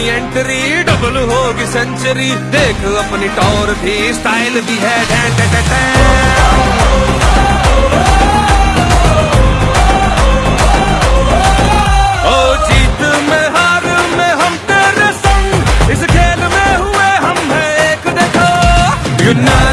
اپنی entry double ہوگی century دیکھ اپنی ٹور بھی سٹائل بھی ہے ڈین ڈین Good night.